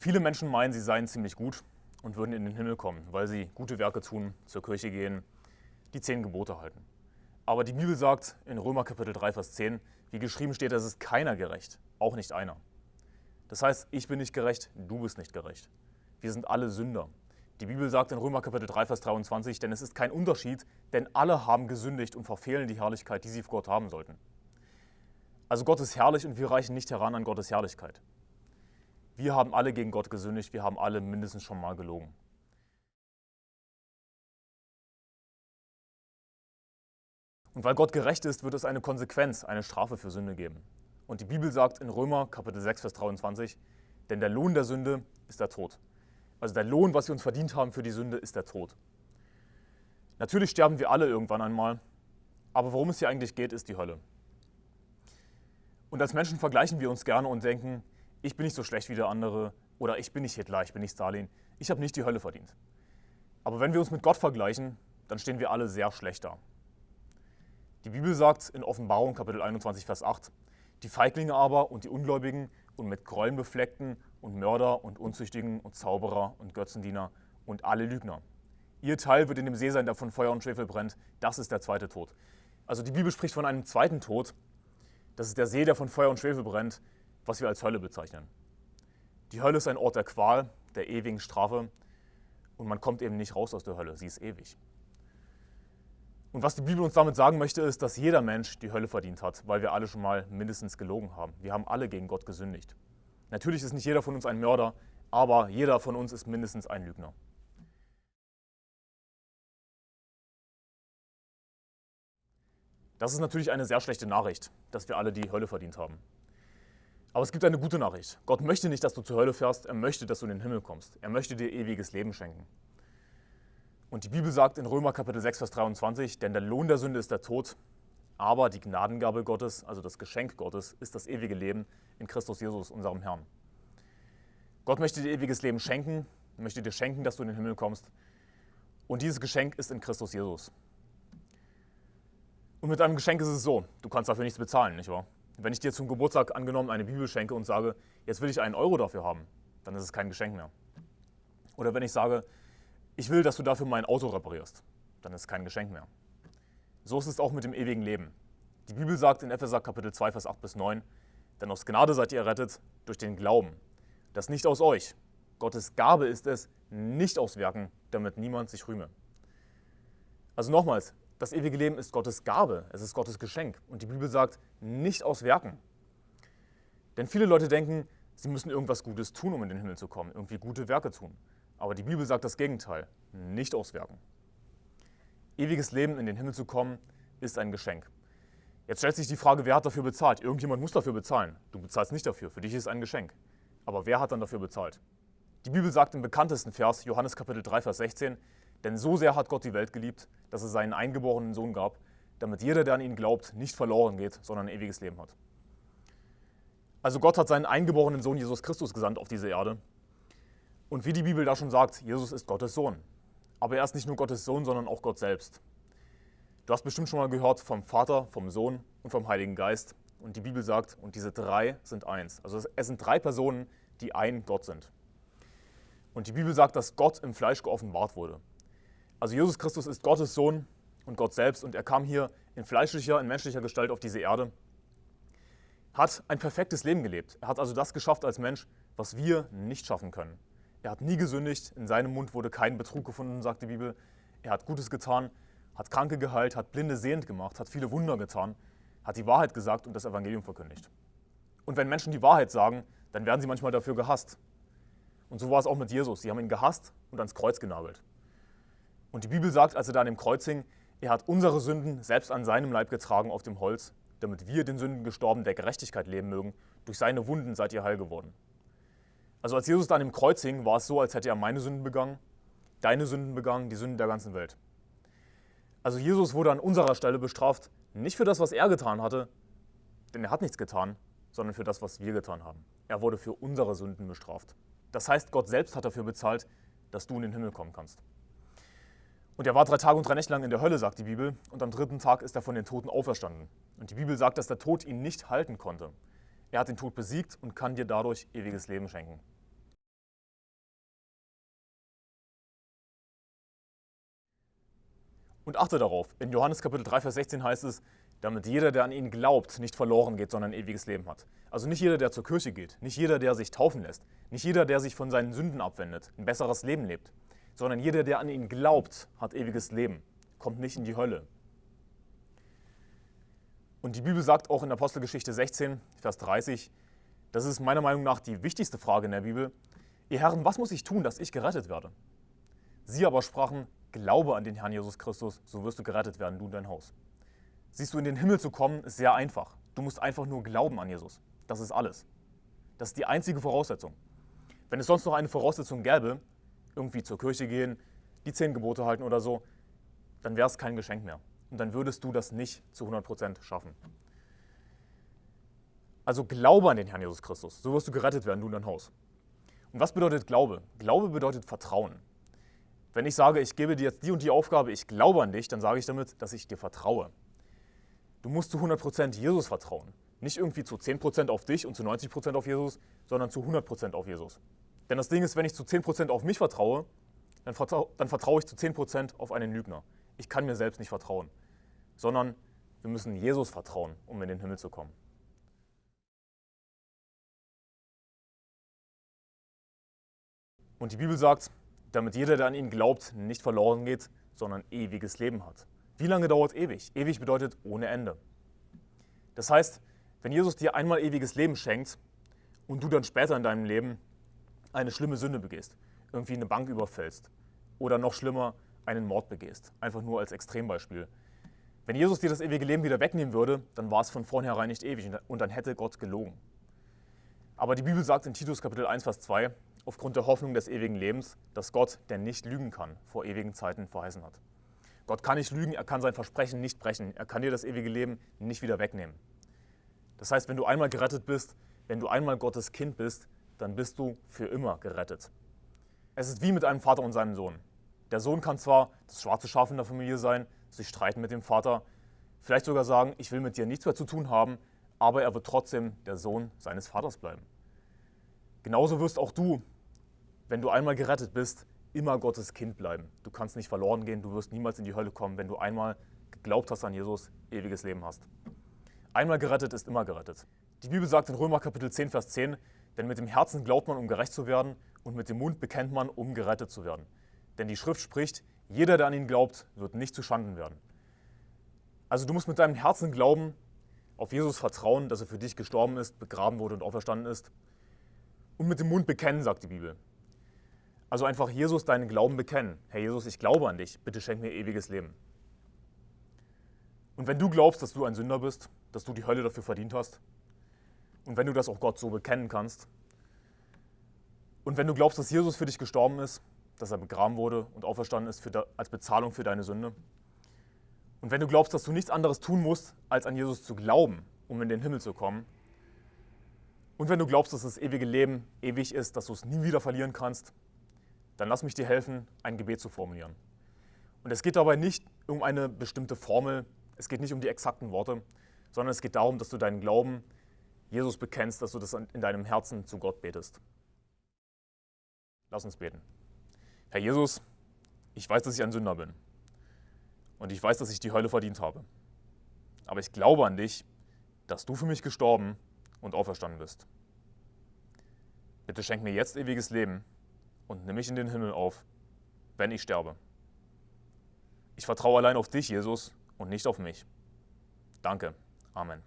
Viele Menschen meinen, sie seien ziemlich gut und würden in den Himmel kommen, weil sie gute Werke tun, zur Kirche gehen, die zehn Gebote halten. Aber die Bibel sagt in Römer Kapitel 3, Vers 10, wie geschrieben steht, es ist keiner gerecht, auch nicht einer. Das heißt, ich bin nicht gerecht, du bist nicht gerecht. Wir sind alle Sünder. Die Bibel sagt in Römer Kapitel 3, Vers 23, denn es ist kein Unterschied, denn alle haben gesündigt und verfehlen die Herrlichkeit, die sie vor Gott haben sollten. Also Gott ist herrlich und wir reichen nicht heran an Gottes Herrlichkeit. Wir haben alle gegen Gott gesündigt, wir haben alle mindestens schon mal gelogen. Und weil Gott gerecht ist, wird es eine Konsequenz, eine Strafe für Sünde geben. Und die Bibel sagt in Römer Kapitel 6, Vers 23, denn der Lohn der Sünde ist der Tod. Also der Lohn, was wir uns verdient haben für die Sünde, ist der Tod. Natürlich sterben wir alle irgendwann einmal, aber worum es hier eigentlich geht, ist die Hölle. Und als Menschen vergleichen wir uns gerne und denken, ich bin nicht so schlecht wie der andere oder ich bin nicht Hitler, ich bin nicht Stalin, ich habe nicht die Hölle verdient. Aber wenn wir uns mit Gott vergleichen, dann stehen wir alle sehr schlecht da. Die Bibel sagt in Offenbarung Kapitel 21, Vers 8, die Feiglinge aber und die Ungläubigen und mit Gräueln befleckten und Mörder und Unzüchtigen und Zauberer und Götzendiener und alle Lügner. Ihr Teil wird in dem See sein, der von Feuer und Schwefel brennt. Das ist der zweite Tod. Also die Bibel spricht von einem zweiten Tod. Das ist der See, der von Feuer und Schwefel brennt was wir als Hölle bezeichnen. Die Hölle ist ein Ort der Qual, der ewigen Strafe und man kommt eben nicht raus aus der Hölle, sie ist ewig. Und was die Bibel uns damit sagen möchte, ist, dass jeder Mensch die Hölle verdient hat, weil wir alle schon mal mindestens gelogen haben. Wir haben alle gegen Gott gesündigt. Natürlich ist nicht jeder von uns ein Mörder, aber jeder von uns ist mindestens ein Lügner. Das ist natürlich eine sehr schlechte Nachricht, dass wir alle die Hölle verdient haben. Aber es gibt eine gute Nachricht. Gott möchte nicht, dass du zur Hölle fährst, er möchte, dass du in den Himmel kommst. Er möchte dir ewiges Leben schenken. Und die Bibel sagt in Römer Kapitel 6, Vers 23, denn der Lohn der Sünde ist der Tod, aber die Gnadengabe Gottes, also das Geschenk Gottes, ist das ewige Leben in Christus Jesus, unserem Herrn. Gott möchte dir ewiges Leben schenken, möchte dir schenken, dass du in den Himmel kommst. Und dieses Geschenk ist in Christus Jesus. Und mit einem Geschenk ist es so, du kannst dafür nichts bezahlen, nicht wahr? Wenn ich dir zum Geburtstag angenommen eine Bibel schenke und sage, jetzt will ich einen Euro dafür haben, dann ist es kein Geschenk mehr. Oder wenn ich sage, ich will, dass du dafür mein Auto reparierst, dann ist es kein Geschenk mehr. So ist es auch mit dem ewigen Leben. Die Bibel sagt in Epheser Kapitel 2, Vers 8 bis 9, denn aus Gnade seid ihr errettet durch den Glauben. Das nicht aus euch. Gottes Gabe ist es, nicht aus Werken, damit niemand sich rühme. Also nochmals, das ewige Leben ist Gottes Gabe, es ist Gottes Geschenk. Und die Bibel sagt, nicht aus Werken. Denn viele Leute denken, sie müssen irgendwas Gutes tun, um in den Himmel zu kommen, irgendwie gute Werke tun. Aber die Bibel sagt das Gegenteil, nicht aus Werken. Ewiges Leben in den Himmel zu kommen, ist ein Geschenk. Jetzt stellt sich die Frage, wer hat dafür bezahlt? Irgendjemand muss dafür bezahlen. Du bezahlst nicht dafür, für dich ist es ein Geschenk. Aber wer hat dann dafür bezahlt? Die Bibel sagt im bekanntesten Vers, Johannes Kapitel 3, Vers 16, denn so sehr hat Gott die Welt geliebt, dass es seinen eingeborenen Sohn gab, damit jeder, der an ihn glaubt, nicht verloren geht, sondern ein ewiges Leben hat. Also Gott hat seinen eingeborenen Sohn Jesus Christus gesandt auf diese Erde. Und wie die Bibel da schon sagt, Jesus ist Gottes Sohn. Aber er ist nicht nur Gottes Sohn, sondern auch Gott selbst. Du hast bestimmt schon mal gehört vom Vater, vom Sohn und vom Heiligen Geist. Und die Bibel sagt, und diese drei sind eins. Also es sind drei Personen, die ein Gott sind. Und die Bibel sagt, dass Gott im Fleisch geoffenbart wurde. Also Jesus Christus ist Gottes Sohn und Gott selbst und er kam hier in fleischlicher, in menschlicher Gestalt auf diese Erde, hat ein perfektes Leben gelebt. Er hat also das geschafft als Mensch, was wir nicht schaffen können. Er hat nie gesündigt, in seinem Mund wurde kein Betrug gefunden, sagt die Bibel. Er hat Gutes getan, hat Kranke geheilt, hat Blinde sehend gemacht, hat viele Wunder getan, hat die Wahrheit gesagt und das Evangelium verkündigt. Und wenn Menschen die Wahrheit sagen, dann werden sie manchmal dafür gehasst. Und so war es auch mit Jesus. Sie haben ihn gehasst und ans Kreuz genagelt. Und die Bibel sagt, als er da an dem Kreuz hing, er hat unsere Sünden selbst an seinem Leib getragen auf dem Holz, damit wir den Sünden gestorben der Gerechtigkeit leben mögen. Durch seine Wunden seid ihr heil geworden. Also als Jesus da an dem Kreuz hing, war es so, als hätte er meine Sünden begangen, deine Sünden begangen, die Sünden der ganzen Welt. Also Jesus wurde an unserer Stelle bestraft, nicht für das, was er getan hatte, denn er hat nichts getan, sondern für das, was wir getan haben. Er wurde für unsere Sünden bestraft. Das heißt, Gott selbst hat dafür bezahlt, dass du in den Himmel kommen kannst. Und er war drei Tage und drei Nächte lang in der Hölle, sagt die Bibel, und am dritten Tag ist er von den Toten auferstanden. Und die Bibel sagt, dass der Tod ihn nicht halten konnte. Er hat den Tod besiegt und kann dir dadurch ewiges Leben schenken. Und achte darauf, in Johannes Kapitel 3, Vers 16 heißt es, damit jeder, der an ihn glaubt, nicht verloren geht, sondern ein ewiges Leben hat. Also nicht jeder, der zur Kirche geht, nicht jeder, der sich taufen lässt, nicht jeder, der sich von seinen Sünden abwendet, ein besseres Leben lebt sondern jeder, der an ihn glaubt, hat ewiges Leben, kommt nicht in die Hölle. Und die Bibel sagt auch in Apostelgeschichte 16, Vers 30, das ist meiner Meinung nach die wichtigste Frage in der Bibel, ihr Herren, was muss ich tun, dass ich gerettet werde? Sie aber sprachen, glaube an den Herrn Jesus Christus, so wirst du gerettet werden, du und dein Haus. Siehst du, in den Himmel zu kommen, ist sehr einfach. Du musst einfach nur glauben an Jesus. Das ist alles. Das ist die einzige Voraussetzung. Wenn es sonst noch eine Voraussetzung gäbe, irgendwie zur Kirche gehen, die zehn Gebote halten oder so, dann wäre es kein Geschenk mehr. Und dann würdest du das nicht zu 100% schaffen. Also glaube an den Herrn Jesus Christus. So wirst du gerettet werden, du und dein Haus. Und was bedeutet Glaube? Glaube bedeutet Vertrauen. Wenn ich sage, ich gebe dir jetzt die und die Aufgabe, ich glaube an dich, dann sage ich damit, dass ich dir vertraue. Du musst zu 100% Jesus vertrauen. Nicht irgendwie zu 10% auf dich und zu 90% auf Jesus, sondern zu 100% auf Jesus. Denn das Ding ist, wenn ich zu 10% auf mich vertraue, dann, vertrau dann vertraue ich zu 10% auf einen Lügner. Ich kann mir selbst nicht vertrauen, sondern wir müssen Jesus vertrauen, um in den Himmel zu kommen. Und die Bibel sagt, damit jeder, der an ihn glaubt, nicht verloren geht, sondern ewiges Leben hat. Wie lange dauert ewig? Ewig bedeutet ohne Ende. Das heißt, wenn Jesus dir einmal ewiges Leben schenkt und du dann später in deinem Leben eine schlimme Sünde begehst, irgendwie eine Bank überfällst oder noch schlimmer, einen Mord begehst, einfach nur als Extrembeispiel. Wenn Jesus dir das ewige Leben wieder wegnehmen würde, dann war es von vornherein nicht ewig und dann hätte Gott gelogen. Aber die Bibel sagt in Titus Kapitel 1, Vers 2, aufgrund der Hoffnung des ewigen Lebens, dass Gott, der nicht lügen kann, vor ewigen Zeiten verheißen hat. Gott kann nicht lügen, er kann sein Versprechen nicht brechen, er kann dir das ewige Leben nicht wieder wegnehmen. Das heißt, wenn du einmal gerettet bist, wenn du einmal Gottes Kind bist, dann bist du für immer gerettet. Es ist wie mit einem Vater und seinem Sohn. Der Sohn kann zwar das schwarze Schaf in der Familie sein, sich streiten mit dem Vater, vielleicht sogar sagen, ich will mit dir nichts mehr zu tun haben, aber er wird trotzdem der Sohn seines Vaters bleiben. Genauso wirst auch du, wenn du einmal gerettet bist, immer Gottes Kind bleiben. Du kannst nicht verloren gehen, du wirst niemals in die Hölle kommen, wenn du einmal geglaubt hast an Jesus, ewiges Leben hast. Einmal gerettet ist immer gerettet. Die Bibel sagt in Römer Kapitel 10, Vers 10, denn mit dem Herzen glaubt man, um gerecht zu werden, und mit dem Mund bekennt man, um gerettet zu werden. Denn die Schrift spricht, jeder, der an ihn glaubt, wird nicht zu Schanden werden. Also du musst mit deinem Herzen glauben, auf Jesus vertrauen, dass er für dich gestorben ist, begraben wurde und auferstanden ist. Und mit dem Mund bekennen, sagt die Bibel. Also einfach Jesus deinen Glauben bekennen. Herr Jesus, ich glaube an dich, bitte schenk mir ewiges Leben. Und wenn du glaubst, dass du ein Sünder bist, dass du die Hölle dafür verdient hast, und wenn du das auch Gott so bekennen kannst, und wenn du glaubst, dass Jesus für dich gestorben ist, dass er begraben wurde und auferstanden ist de, als Bezahlung für deine Sünde, und wenn du glaubst, dass du nichts anderes tun musst, als an Jesus zu glauben, um in den Himmel zu kommen, und wenn du glaubst, dass das ewige Leben ewig ist, dass du es nie wieder verlieren kannst, dann lass mich dir helfen, ein Gebet zu formulieren. Und es geht dabei nicht um eine bestimmte Formel, es geht nicht um die exakten Worte, sondern es geht darum, dass du deinen Glauben Jesus bekennst, dass du das in deinem Herzen zu Gott betest. Lass uns beten. Herr Jesus, ich weiß, dass ich ein Sünder bin. Und ich weiß, dass ich die Hölle verdient habe. Aber ich glaube an dich, dass du für mich gestorben und auferstanden bist. Bitte schenk mir jetzt ewiges Leben und nimm mich in den Himmel auf, wenn ich sterbe. Ich vertraue allein auf dich, Jesus, und nicht auf mich. Danke. Amen.